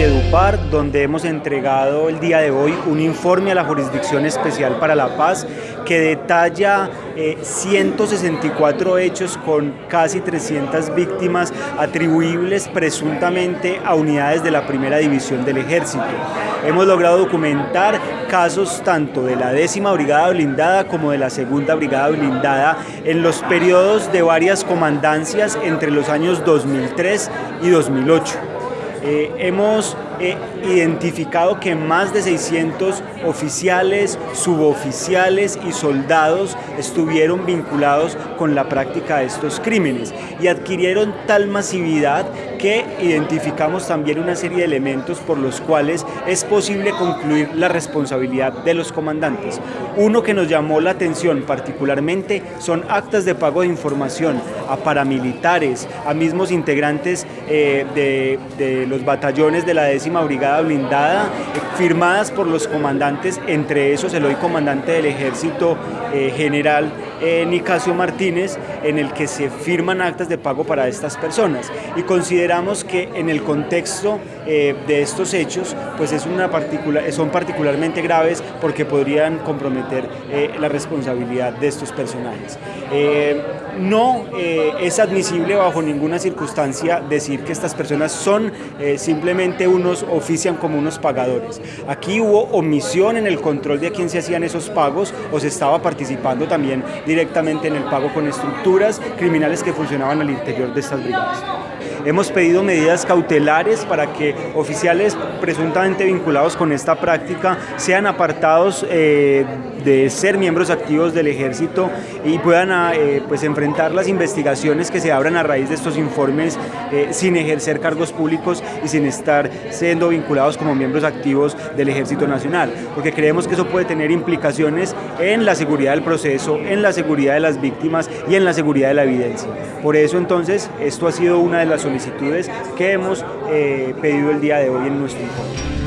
Valledupar, donde hemos entregado el día de hoy un informe a la Jurisdicción Especial para la Paz que detalla 164 eh, hechos con casi 300 víctimas atribuibles presuntamente a unidades de la primera división del ejército. Hemos logrado documentar casos tanto de la décima brigada blindada como de la segunda brigada blindada en los periodos de varias comandancias entre los años 2003 y 2008. Eh, hemos eh, identificado que más de 600 oficiales, suboficiales y soldados estuvieron vinculados con la práctica de estos crímenes y adquirieron tal masividad que identificamos también una serie de elementos por los cuales es posible concluir la responsabilidad de los comandantes. Uno que nos llamó la atención particularmente son actas de pago de información a paramilitares, a mismos integrantes eh, de, de los batallones de la décima brigada blindada, firmadas por los comandantes, entre esos el hoy comandante del ejército eh, general eh, Nicasio Martínez, en el que se firman actas de pago para estas personas. Y consideramos que en el contexto eh, de estos hechos, pues es una particular, son particularmente graves porque podrían comprometer la responsabilidad de estos personajes. no es admisible bajo ninguna circunstancia decir que estas personas son simplemente unos, ofician como unos pagadores. Aquí hubo omisión en el control de a quién se hacían esos pagos o se estaba participando también directamente en el pago con estructuras criminales que funcionaban al interior de estas brigadas. Hemos pedido medidas cautelares para que oficiales presuntamente vinculados con esta práctica sean apartados eh, de ser miembros activos del ejército y puedan ah, eh, pues enfrentar las investigaciones que se abran a raíz de estos informes eh, sin ejercer cargos públicos y sin estar siendo vinculados como miembros activos del ejército nacional, porque creemos que eso puede tener implicaciones en la seguridad del proceso, en la seguridad de las víctimas y en la seguridad de la evidencia. Por eso entonces esto ha sido una de las solicitudes que hemos eh, pedido el día de hoy en nuestro informe.